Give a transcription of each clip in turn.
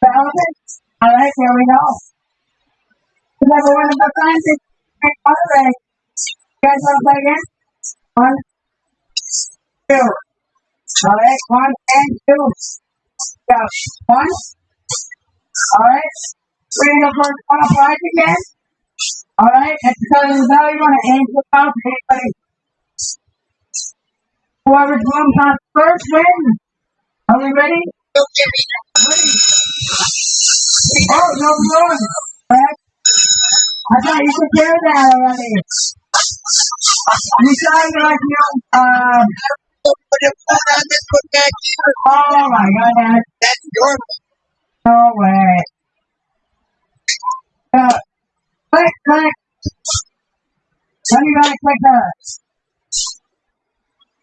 The elephant? Alright, here we go. Number one of the signs is alright. You guys want to play again? One, two. Alright, one and two. Go. One. Alright. We're gonna go for one five again. Alright, at the color of the bell, you want to aim for the mouth. Anybody? Whoever's blown past first wins. Are we ready? Ready. Oh, no blowing. Correct? I thought you took care of that already. You sound like you, um, oh my god, That's your no way. Uh, click, click. When you gotta click her.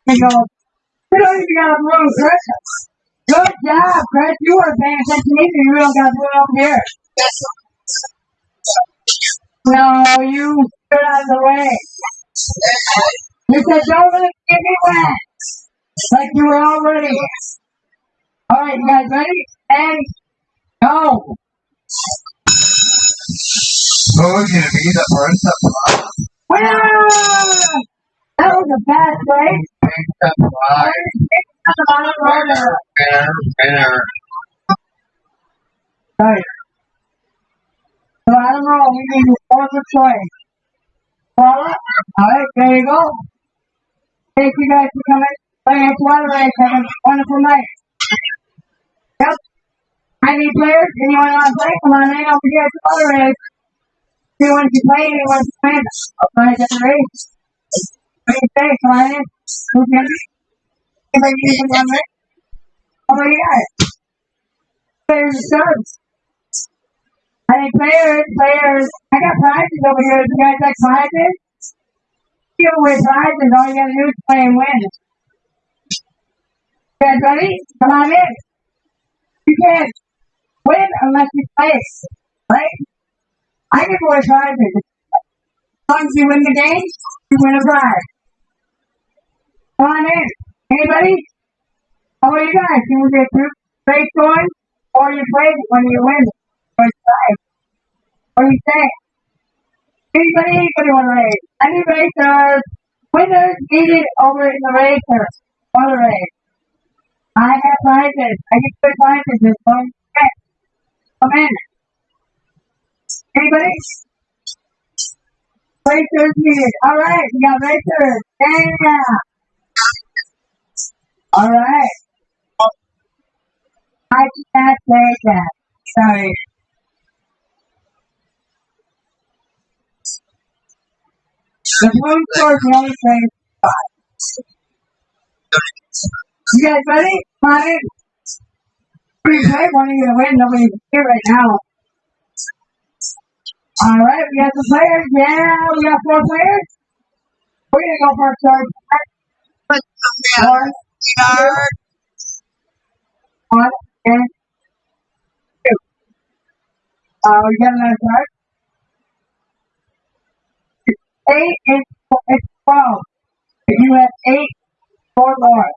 You go, you don't even gotta blow, Chris. Good job, Chris. You were paying attention either. You don't gotta blow up here. No, you stood out of the way. You said, don't it get me wet. Like you were already. Alright, you guys ready? And go. Who's gonna be the first to Winner! That was a bad play. prize? The. Winner, winner. Right. So I don't know, we need a fourth choice. Paula? Alright, there you go. Thank you guys for coming. Playing Water Race. Have a wonderful night. Yep. Need players. Anyone want to play? Come on in over here at the Water Race. Anyone can play, anyone can play. I'll play the race. What do you say? Come on in. Who's going about you guys? Players subs. I need players, players. I got prizes over here. You guys like prizes? Give away prizes. All you gotta do is play and win. You guys ready? Come on in. You can't win unless you play. Right? I give away prizes. As long as you win the game, you win a prize. Come on in. Anybody? How about you guys? Can we get two straight going? Or you play when you win? Or you? What do you say? Anybody, anybody want to race? Any racers? Winners needed over in the racer. For the race. I have prizes. I get good prizes. It's going to. Come in. Anybody? Racers needed. All right, we got racers. Yeah. All right. I can't say that. Sorry. The blue score's the only thing. You guys ready? In. Pretty play one to win. Nobody's here right now. All right, we got the players. Yeah, we got four players. We're gonna go for a third. One, uh, two, one, and two. Uh, we got another card. Eight is is twelve. If you have eight or more.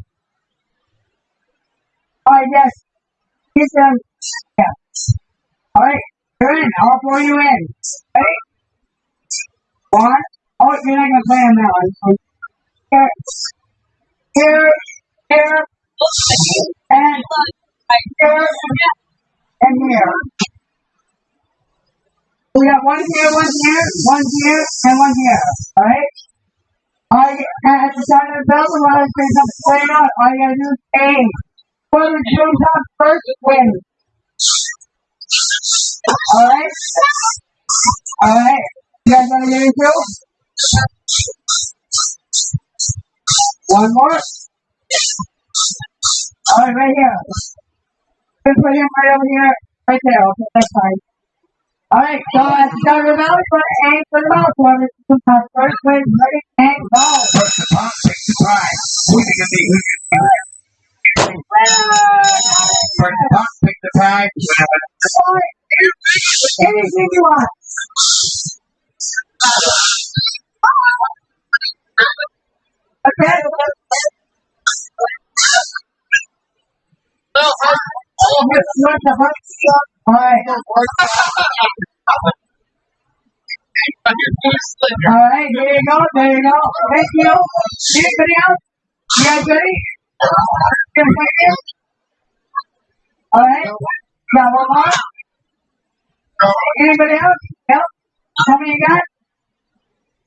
All right, yes. Get them. Yeah. All right. All four of you in. Ready? One. Oh, you're not gonna play on that one. Here, here, here, and here, and here. We got one here, one here, one here, and one here. All right. You, at the sign of the bell, the line brings up playing out. You gotta do is aim. Whoever jumps up first wins. All right. All right. You guys want to get into? One more. All right, right here. Just put him right over here, right there. Okay, that's fine. All right, so at the start of the aim for the mouth. Whoever jumps up first wins. Ready and go. Push the pump, pick the prize. Who's it gonna be? Who's it gonna be? Push the pump, pick the prize. Anything you want. Okay. With, with the hot stuff. All right. All right, there you go, there you go. Thank you. Anybody else? You guys ready? Good, thank you. All right. Got one more? Anybody else? Yep. How many you got?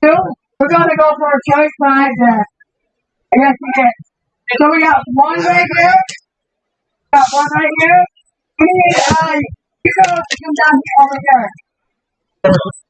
Two? We're gonna go for a choice prize there. Yes, we did. So we got one right here. Got one right here. We need, uh, you go come down over here.